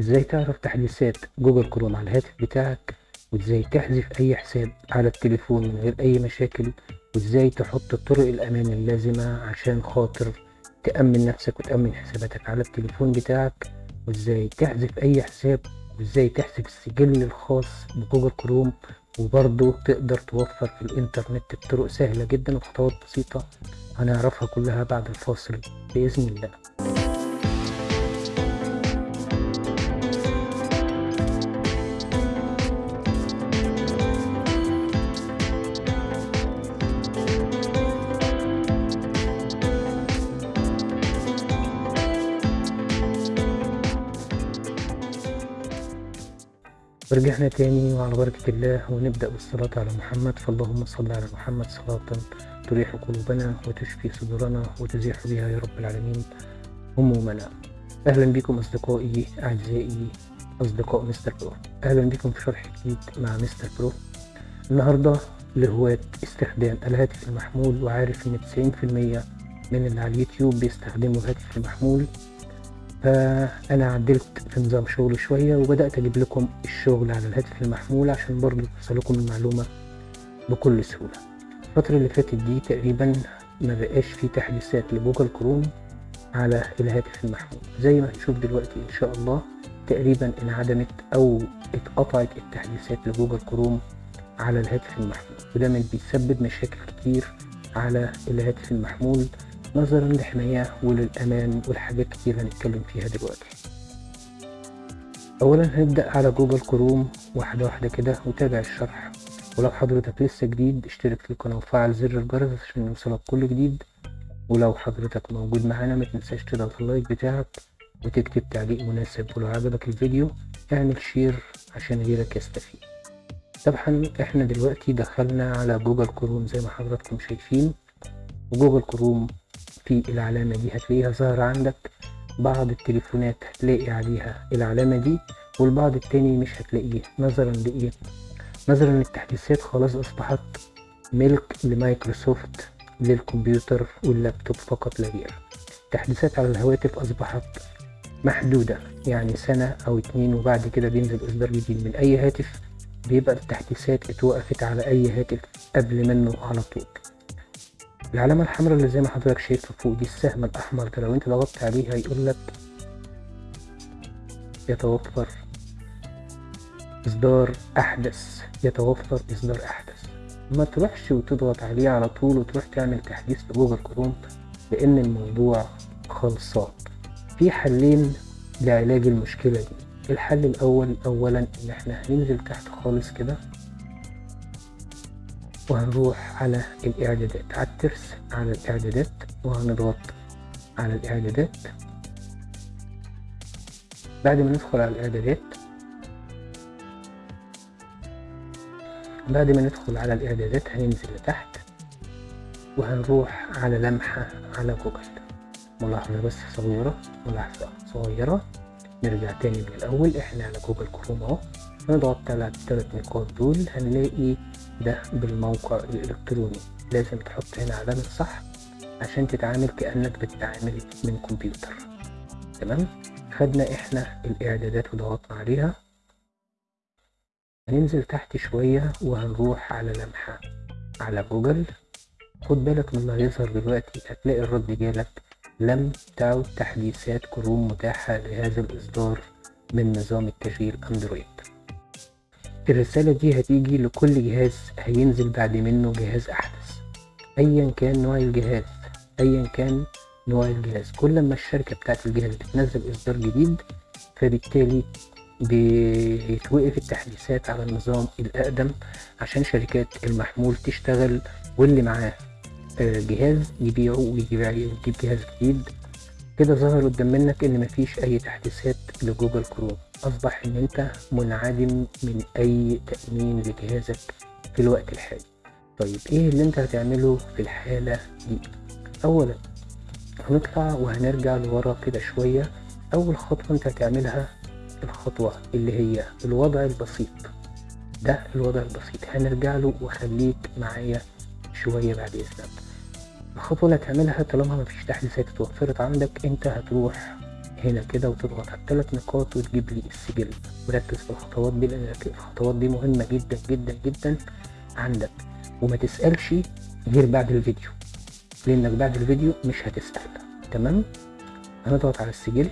إزاي تعرف تحديثات Google Chrome على الهاتف بتاعك؟ وإزاي تحذف أي حساب على التليفون من غير أي مشاكل؟ وإزاي تحط طرق الأمان اللازمة عشان خاطر تأمن نفسك وتأمن حساباتك على التليفون بتاعك؟ وإزاي تحذف أي حساب؟ وإزاي تحذف السجل الخاص ب Google Chrome؟ وبرضه تقدر توفر في الإنترنت بطرق سهلة جدا وخطوات بسيطة هنعرفها كلها بعد الفاصل بإذن الله. ورجعنا تاني وعلى بركة الله ونبدأ بالصلاة على محمد فاللهم صل على محمد صلاة تريح قلوبنا وتشفي صدورنا وتزيح بها يا رب العالمين همومنا. أهلا بكم أصدقائي أعزائي أصدقاء Mister Pro. أهلا بكم في شرح جديد مع Mister Pro. النهاردة لهواة استخدام الهاتف المحمول وعارف إن 90% من اللي على اليوتيوب بيستخدموا الهاتف المحمول. فأنا عدلت في نظام شغل شوية وبدأت أجيب لكم الشغل على الهاتف المحمول عشان برضو توصلكم المعلومة بكل سهولة. الفترة اللي فاتت دي تقريبا ما بقاش في تحديثات ل Google Chrome على الهاتف المحمول. زي ما هنشوف دلوقتي إن شاء الله تقريبا انعدمت أو اتقطعت التحديثات ل Google Chrome على الهاتف المحمول. وده من بيسبب مشاكل كتير على الهاتف المحمول نظرا للحماية وللأمان والحاجات كتير هنتكلم فيها دلوقتي. أولا هنبدأ على Google Chrome واحدة واحدة كده وتابع الشرح. ولو حضرتك لسه جديد اشترك في القناة وفعل زر الجرس عشان يوصلك كل جديد. ولو حضرتك موجود معانا متنساش تضغط ال like بتاعك وتكتب تعليق مناسب ولو عجبك الفيديو اعمل share عشان غيرك يستفيد. طبعا إحنا دلوقتي دخلنا على Google Chrome زي ما حضراتكم شايفين. و Google Chrome في العلامة دي هتلاقيها ظاهرة عندك. بعض التليفونات هتلاقي عليها العلامة دي والبعض التاني مش هتلاقيه. نظرا لإيه؟ نظرا للتحديثات خلاص أصبحت ملك لمايكروسوفت للكمبيوتر واللابتوب فقط لا غير. التحديثات على الهواتف أصبحت محدودة يعني سنة أو اتنين وبعد كده بينزل إصدار جديد من أي هاتف. بيبقى التحديثات اتوقفت على أي هاتف قبل منه على طول. العلامة الحمراء اللي زي ما حضرتك شايفها فوق دي السهم الأحمر ده لو أنت ضغطت عليه هيقول لك يتوفر إصدار أحدث يتوفر إصدار أحدث. ما تروحش وتضغط عليه على طول وتروح تعمل تحديث لجوجل كروم لأن الموضوع خلصان. في حلين لعلاج المشكلة دي. الحل الأول أولا إن إحنا هننزل تحت خالص كده وهنروح على الإعدادات. على الترس على الإعدادات وهنضغط على الإعدادات. بعد ما ندخل على الإعدادات بعد ما ندخل على الإعدادات هننزل لتحت وهنروح على لمحة على جوجل. ملاحظة بس صغيرة ملاحظة صغيرة. نرجع تاني من الأول. إحنا على جوجل كروم أهو. نضغط على التلات نقاط دول هنلاقي ده بالموقع الإلكتروني. لازم تحط هنا علامة صح عشان تتعامل كأنك بتتعامل من كمبيوتر. تمام؟ خدنا إحنا الإعدادات وضغطنا عليها. هننزل تحت شوية وهنروح على لمحة على جوجل. خد بالك من اللي هيظهر دلوقتي هتلاقي الرد جالك. لم تعد تحديثات كروم متاحة لهذا الإصدار من نظام التشغيل أندرويد. الرسالة دي هتيجي لكل جهاز هينزل بعد منه جهاز أحدث. أيا كان نوع الجهاز أيا كان نوع الجهاز. كل ما الشركة بتاعت الجهاز بتنزل إصدار جديد فبالتالي بيتوقف التحديثات على النظام الأقدم عشان شركات المحمول تشتغل واللي معاه جهاز يبيعه ويجيب جهاز جديد. كده ظهر قدام منك إن مفيش أي تحديثات لجوجل كروم. أصبح ان انت منعدم من أي تأمين لجهازك في الوقت الحالي. طيب إيه اللي أنت هتعمله في الحالة دي؟ اولا هنطلع وهنرجع لورا كده شوية. أول خطوة أنت هتعملها الخطوة اللي هي الوضع البسيط. ده الوضع البسيط. هنرجع له وخليك معايا شوية بعد إذنك. الخطوة اللي هتعملها طالما مفيش تحديثات اتوفرت عندك أنت هتروح هنا كده وتضغط على الثلاث نقاط وتجيب لي السجل. وركز في الخطوات دي لأن الخطوات دي مهمة جدا جدا جدا عندك. وما تسألش غير بعد الفيديو لأنك بعد الفيديو مش هتسأل. تمام؟ هنضغط على السجل.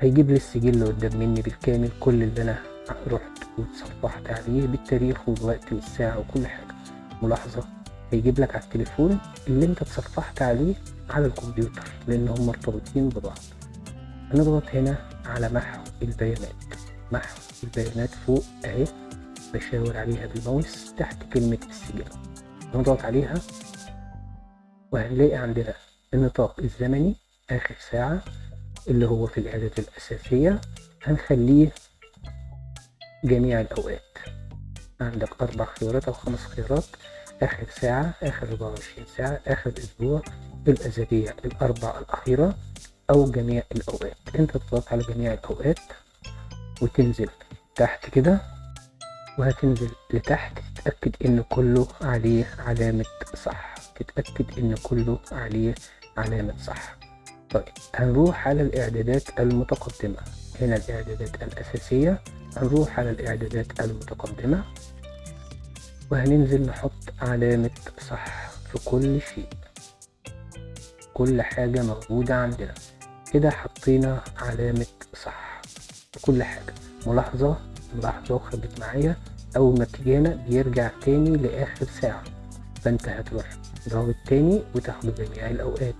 هيجيب لي السجل قدام مني بالكامل كل اللي أنا رحت وتصفحت عليه بالتاريخ والوقت والساعة وكل حاجة. ملاحظة؟ هيجيب لك على التليفون اللي انت اتصفحت عليه على الكمبيوتر لأن هم مرتبطين ببعض. هنضغط هنا على محو البيانات. محو البيانات فوق أهي بشاور عليها بالماوس تحت كلمة السجل. نضغط عليها وهنلاقي عندنا النطاق الزمني آخر ساعة اللي هو في الإعدادات الأساسية. هنخليه جميع الأوقات. عندك أربع خيارات أو خمس خيارات. آخر ساعة آخر 24 ساعة آخر أسبوع الأزلية الأربع الأخيرة أو جميع الأوقات. أنت تضغط على جميع الأوقات وتنزل تحت كده وهتنزل لتحت تتأكد إن كله عليه علامة صح. تتأكد إن كله عليه علامة صح. طيب هنروح على الإعدادات المتقدمة. هنا الإعدادات الأساسية هنروح على الإعدادات المتقدمة. وهننزل نحط علامة صح في كل شيء. كل حاجة موجودة عندنا. كده حطينا علامة صح في كل حاجة. ملاحظة؟ ملاحظة وخليك معايا. أول ما بتيجي هنا بيرجع تاني لآخر ساعة. فأنت هتروح ضغط تاني وتاخد جميع الأوقات.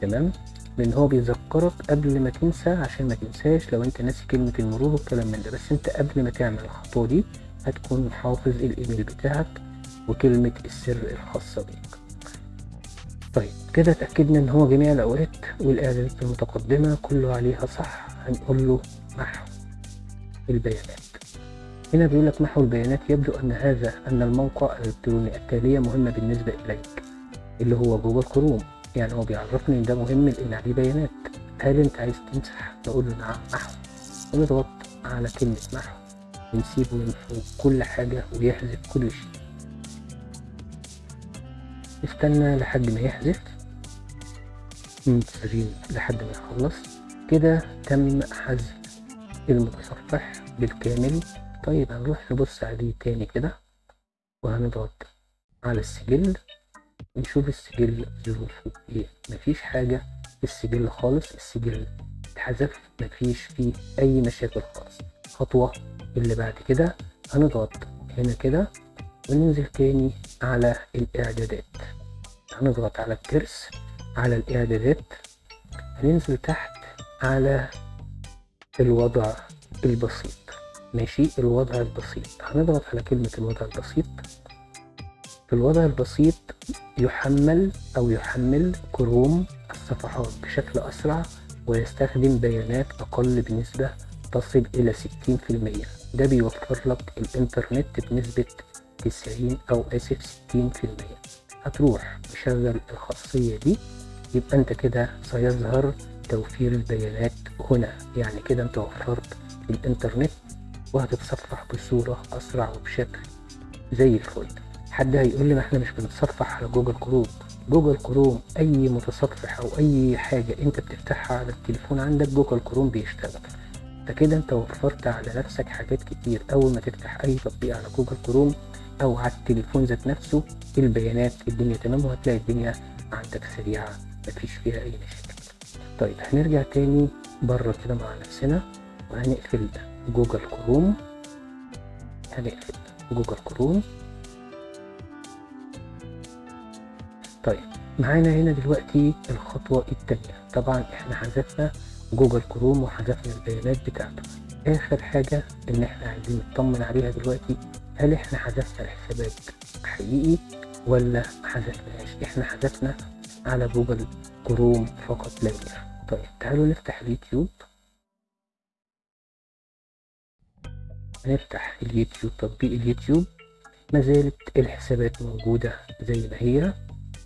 تمام؟ لأن هو بيذكرك قبل ما تنسى عشان ما تنساش لو أنت ناسي كلمة المرور والكلام من ده. بس أنت قبل ما تعمل الخطوة دي هتكون حافظ الإيميل بتاعك وكلمة السر الخاصة بيك. طيب كده اتأكدنا إن هو جميع الأوقات والإعدادات المتقدمة كله عليها صح هنقول له محو البيانات. هنا بيقول لك محو البيانات يبدو أن هذا أن الموقع الإلكتروني التالية مهمة بالنسبة إليك اللي هو جوجل كروم. يعني هو بيعرفني إن ده مهم لأن عليه بيانات. هل أنت عايز تمسح؟ نقول له نعم محو. ونضغط على كلمة محو. ونسيبه يمحو كل حاجة ويحذف كل شيء. استنى لحد ما يحذف. منتظرين لحد ما يخلص. كده تم حذف المتصفح بالكامل. طيب هنروح نبص عليه تاني كده وهنضغط على السجل. نشوف السجل ظروفه إيه. مفيش حاجة في السجل خالص. السجل اتحذف. مفيش فيه أي مشاكل خالص. خطوة اللي بعد كده. هنضغط هنا كده وننزل تاني على الإعدادات. هنضغط على الترس على الإعدادات. هننزل تحت على الوضع البسيط. ماشي؟ الوضع البسيط. هنضغط على كلمة الوضع البسيط. الوضع البسيط يحمل أو يحمل كروم الصفحات بشكل أسرع ويستخدم بيانات أقل بنسبة تصل إلى 60% ده بيوفر لك الإنترنت بنسبة 90 أو آسف 60% هتروح مشغل الخاصية دي يبقى أنت كده سيظهر توفير البيانات هنا. يعني كده أنت وفرت الإنترنت وهتتصفح بصورة أسرع وبشكل زي الفل. حد هيقول لي ما إحنا مش بنتصفح على جوجل كروم؟ جوجل كروم أي متصفح أو أي حاجة أنت بتفتحها على التليفون عندك جوجل كروم بيشتغل. فكده انت وفرت على نفسك حاجات كتير أول ما تفتح أي تطبيق على جوجل كروم أو على التليفون ذات نفسه البيانات الدنيا تمام وهتلاقي الدنيا عندك سريعة مفيش فيها أي مشاكل. طيب هنرجع تاني بره كده مع نفسنا وهنقفل جوجل كروم. هنقفل جوجل كروم. طيب معانا هنا دلوقتي الخطوة التانية. طبعا إحنا حذفنا جوجل كروم وحذفنا البيانات بتاعته. آخر حاجة إن إحنا عايزين نطمن عليها دلوقتي هل إحنا حذفنا الحسابات حقيقي ولا حذفناهاش؟ إحنا حذفنا على جوجل كروم فقط لا غير طيب تعالوا نفتح اليوتيوب. هنفتح اليوتيوب. تطبيق اليوتيوب. ما زالت الحسابات موجودة زي ما هي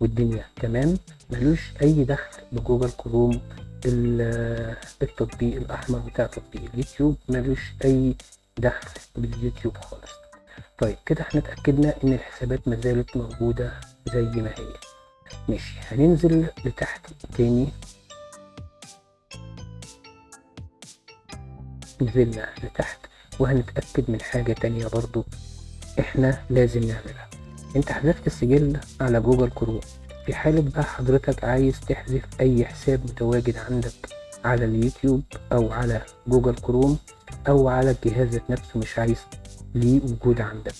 والدنيا تمام. ملوش أي دخل بجوجل كروم التطبيق الأحمر بتاع تطبيق اليوتيوب. ملوش أي دخل باليوتيوب خالص. طيب كده إحنا اتأكدنا إن الحسابات ما زالت موجودة زي ما هي. ماشي هننزل لتحت تاني. نزلنا لتحت وهنتأكد من حاجة تانية برضو إحنا لازم نعملها. أنت حذفت السجل على جوجل كروم. في حالة بقى حضرتك عايز تحذف أي حساب متواجد عندك على اليوتيوب أو على جوجل كروم أو على الجهاز نفسه مش عايز ليه وجود عندك.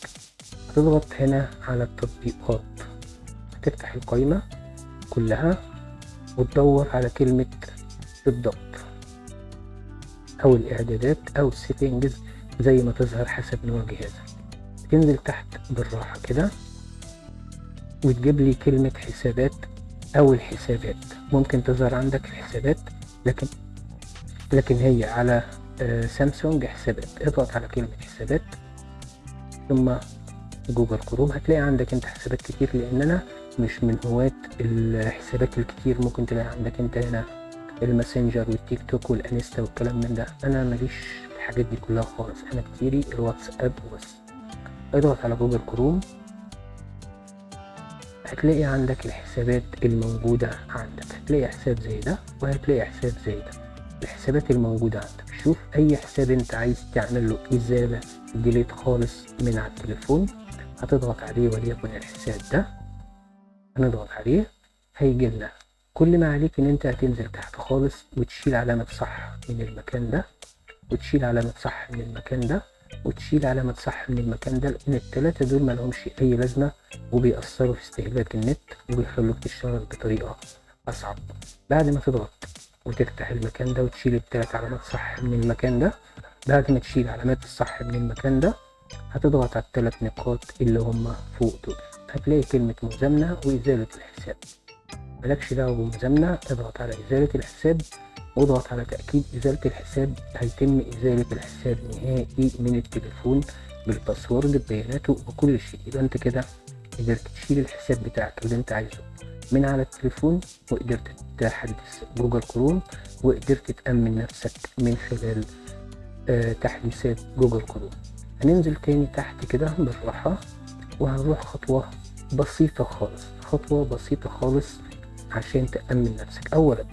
هتضغط هنا على التطبيقات. هتفتح القائمة كلها وتدور على كلمة بالضبط أو الإعدادات أو settings زي ما تظهر حسب نوع جهازك. تنزل تحت بالراحة كده. وتجيب لي كلمة حسابات أو الحسابات. ممكن تظهر عندك الحسابات لكن لكن هي على آه، سامسونج حسابات. اضغط على كلمة حسابات ثم جوجل كروم. هتلاقي عندك انت حسابات كتير لأن أنا مش من هواة الحسابات الكتير. ممكن تلاقي عندك انت هنا الماسنجر والتيك توك والانستا والكلام من ده. أنا ماليش الحاجات دي كلها خالص. أنا كتيري الواتساب وبس اضغط على جوجل كروم. هتلاقي عندك الحسابات الموجودة عندك. هتلاقي حساب زي ده وهتلاقي حساب زي ده. الحسابات الموجودة عندك. شوف أي حساب أنت عايز تعمل له إزالة delete خالص من على التليفون هتضغط عليه وليكن الحساب ده. هنضغط عليه هيجي لنا. كل ما عليك إن أنت هتنزل تحت خالص وتشيل علامة صح من المكان ده وتشيل علامة صح من المكان ده وتشيل علامة صح من المكان ده لأن التلاتة دول ملهمش أي لازمة وبيأثروا في استهلاك النت وبيخلوك تشتغل بطريقة أصعب. بعد ما تضغط وتفتح المكان ده وتشيل التلات علامات صح من المكان ده بعد ما تشيل علامات الصح من المكان ده هتضغط على التلات نقاط اللي هما فوق دول. هتلاقي كلمة مزامنة وإزالة الحساب. ملكش دعوة بمزامنة اضغط على إزالة الحساب. واضغط على تأكيد إزالة الحساب هيتم إزالة الحساب نهائي من التليفون بالباسورد ببياناته وكل شيء. يبقى أنت كده قدرت تشيل الحساب بتاعك اللي أنت عايزه من على التليفون وقدرت تحدث جوجل كروم وقدرت تأمن نفسك من خلال آه تحديثات جوجل كروم. هننزل تاني تحت كده بالراحة وهنروح خطوة بسيطة خالص خطوة بسيطة خالص عشان تأمن نفسك. أولا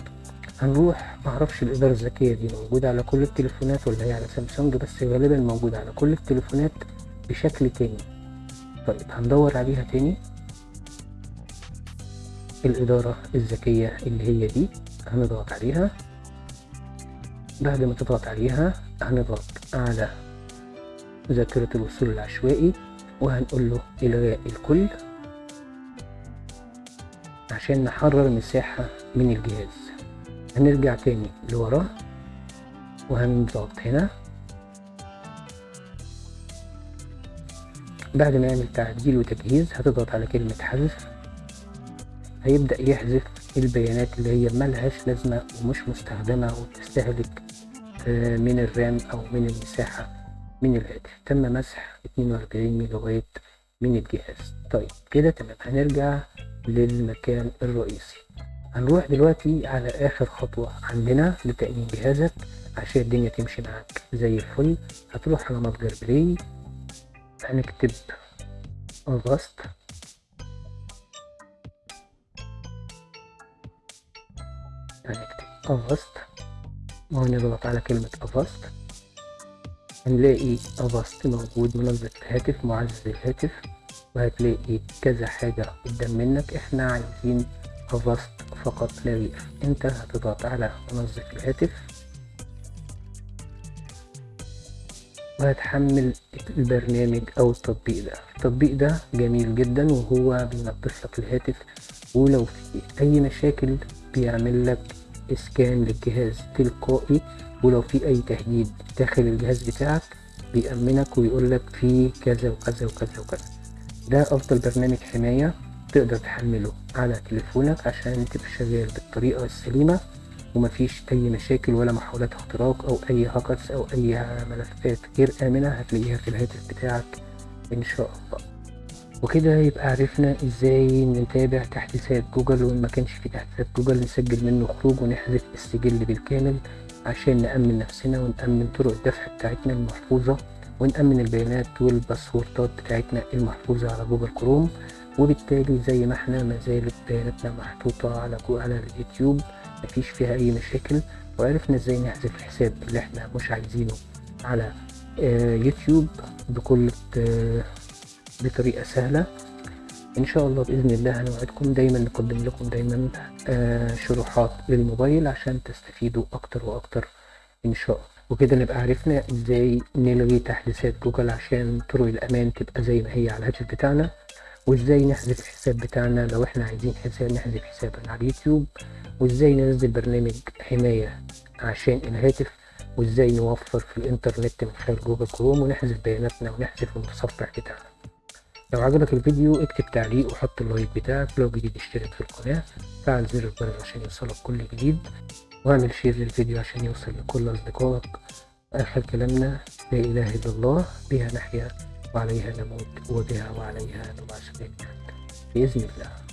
هنروح معرفش الإدارة الذكية دي موجودة على كل التليفونات ولا هي على سامسونج بس غالبا موجودة على كل التليفونات بشكل تاني. طيب هندور عليها تاني. الإدارة الذكية اللي هي دي هنضغط عليها. بعد ما تضغط عليها هنضغط على ذاكرة الوصول العشوائي وهنقول له إلغاء الكل عشان نحرر مساحة من الجهاز. هنرجع تاني لورا. وهنضغط هنا. بعد ما يعمل تعديل وتجهيز هتضغط على كلمة حذف. هيبدأ يحذف البيانات اللي هي ملهاش لازمة ومش مستخدمة وبتستهلك آه، من الرام أو من المساحة من الهاتف. تم مسح 42 ميجا بايت من الجهاز. طيب كده تمام. هنرجع للمكان الرئيسي. هنروح دلوقتي على آخر خطوة عندنا لتأمين جهازك عشان الدنيا تمشي معاك زي الفل. هتروح على متجر بلاي هنكتب أغسط هنكتب أغسط وهنضغط على كلمة أغسط هنلاقي أغسط موجود منظم الهاتف معزز الهاتف. وهتلاقي كذا حاجة قدام منك. إحنا عايزين أغسط فقط لا غير أنت هتضغط على منظف الهاتف وهتحمل البرنامج أو التطبيق ده. التطبيق ده جميل جدا وهو بينظف لك الهاتف ولو في أي مشاكل بيعمل لك إسكان للجهاز تلقائي ولو في أي تهديد داخل الجهاز بتاعك بيأمنك ويقول لك في كذا وكذا وكذا وكذا. ده أفضل برنامج حماية تقدر تحمله على تليفونك عشان تبقى شغال بالطريقة السليمة ومفيش أي مشاكل ولا محاولات اختراق أو أي هاكرز أو أي ملفات غير آمنة هتلاقيها في الهاتف بتاعك إن شاء الله. وكده يبقى عرفنا إزاي نتابع تحديثات جوجل وإن ما كانش في تحديثات جوجل نسجل منه خروج ونحذف السجل بالكامل عشان نأمن نفسنا ونأمن طرق الدفع بتاعتنا المحفوظة ونأمن البيانات والباسوردات بتاعتنا المحفوظة على جوجل كروم. وبالتالي زي ما إحنا ما زالت بياناتنا محطوطة على على اليوتيوب. مفيش فيها أي مشاكل وعرفنا إزاي نحذف الحساب اللي إحنا مش عايزينه على آه، يوتيوب بكل آه، بطريقة سهلة. إن شاء الله بإذن الله هنوعدكم. دايما نقدم لكم دايما آه، شروحات للموبايل عشان تستفيدوا أكتر وأكتر إن شاء الله. وكده نبقى عرفنا إزاي نلغي تحديثات جوجل عشان طرق الأمان تبقى زي ما هي على الهاتف بتاعنا. وازاي نحذف الحساب بتاعنا لو إحنا عايزين حساب نحذف حسابنا على اليوتيوب وازاي ننزل برنامج حماية عشان الهاتف وازاي نوفر في الانترنت من خلال جوجل كروم ونحذف بياناتنا ونحذف المتصفح بتاعنا. لو عجبك الفيديو اكتب تعليق وحط ال like بتاعك. لو جديد اشترك في القناة فعل زر الجرس عشان يوصلك كل جديد واعمل share للفيديو عشان يوصل لكل أصدقائك. آخر كلامنا لا إله إلا الله بها نحيا. وعليها نموت وبها وعليها نبعث بإذن الله.